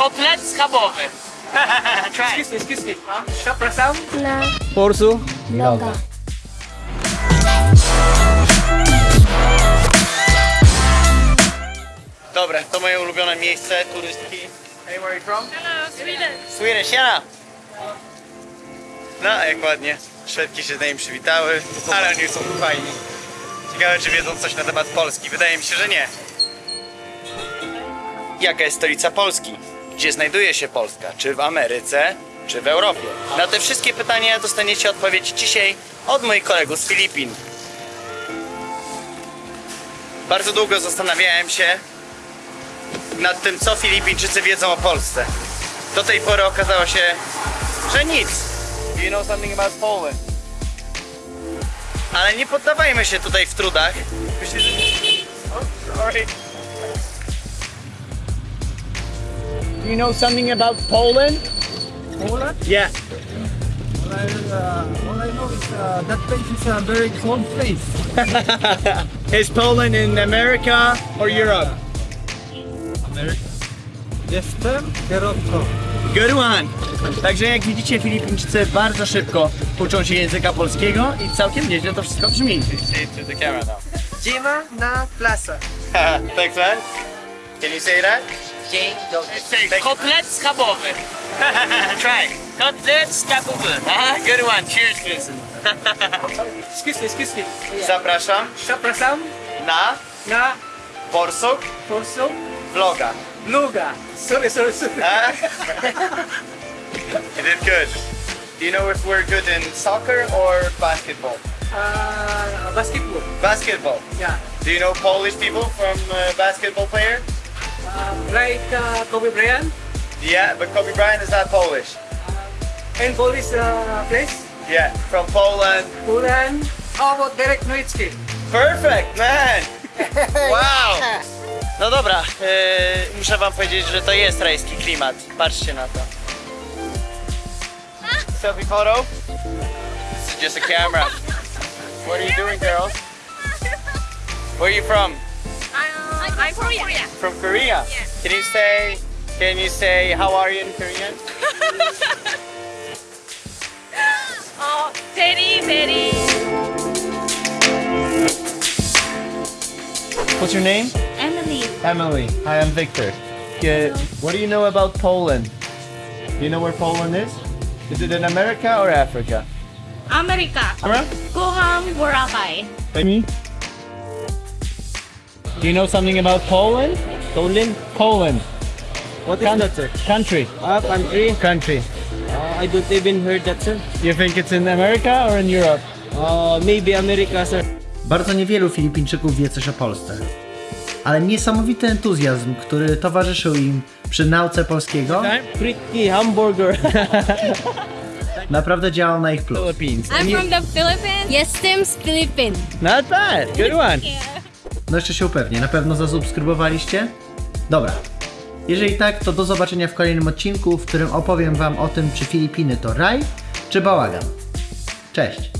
kotlet schabowy. Excuse me, excuse me. Przepraszam. Na Porsu? loga. Dobra, to moje ulubione miejsce, turystki. Hey, where are you from? Hello, Sweden. Sweden, siema! No, jak ładnie. Szwedki się z nami przywitały, ale oni są fajni. Ciekawe, czy wiedzą coś na temat Polski. Wydaje mi się, że nie. Jaka jest stolica Polski? Gdzie znajduje się Polska? Czy w Ameryce, czy w Europie? Na te wszystkie pytania dostaniecie odpowiedź dzisiaj od moich kolegów z Filipin. Bardzo długo zastanawiałem się nad tym, co Filipińczycy wiedzą o Polsce. Do tej pory okazało się, że nic. You know something about Poland? Ale nie poddawajmy się tutaj w trudach. Myślę, że... Oh, sorry. You know something about Poland? Poland? Yeah. All I, uh, all I know is uh, that place is a very cold place. Is Poland in America or Europe? America. Jestem kierowcą. Good one! Także jak widzicie, Filipińczycy bardzo szybko uczą się języka polskiego i całkiem nieźle to wszystko brzmi. To the camera now. Dzima na plaza. Thanks man. Can you say that? Dzień dobry. Kotlet schabowy. Try. Kotlet schabowy. Aha, good one. Cheers, Vincent. Excuse me, excuse me. Zapraszam Przepraszam. na Na Borsuk torso. vloga. Luga. Sorry, sorry, sorry. Ah. you did good. Do you know if we're good in soccer or basketball? Uh, basketball. Basketball. Yeah. Do you know Polish people from uh, basketball player? Uh, like uh, Kobe Bryant. Yeah, but Kobe Bryant is not Polish. And Polish uh, place. Yeah, from Poland. Poland. How about Derek Nowitzki? Perfect, man! Wow! No dobra, yy, muszę wam powiedzieć, że to jest rajski klimat. Patrzcie na to. Selfie photo? This is just a camera. What are you doing, girls? Where are you from? I'm, I'm from Korea. From Korea. Can you say, can you say, how are you in Korean? Oh, very, very. What's your name? Emily. Emily. Hi, I'm Victor. Yeah, what do you know about Poland? Do you know where Poland is? Is it in America or Africa? America. America? Guam, Boracay. Me? Do you know something about Poland? Poland? Poland. What is that, sir? Country. Uh, country. Country. Uh, I don't even heard that, sir. You think it's in America or in Europe? Uh, maybe America, sir. Bardzo niewielu Filipińczyków wie coś o Polsce. Ale niesamowity entuzjazm, który towarzyszył im przy nauce polskiego, Pretty hamburger. naprawdę działał na ich plus. Philippines. I'm from the Philippines. Jestem z Filipin. Not bad. Good one. No jeszcze się upewnię, na pewno zasubskrybowaliście? Dobra. Jeżeli tak, to do zobaczenia w kolejnym odcinku, w którym opowiem wam o tym, czy Filipiny to raj, czy bałagan. Cześć!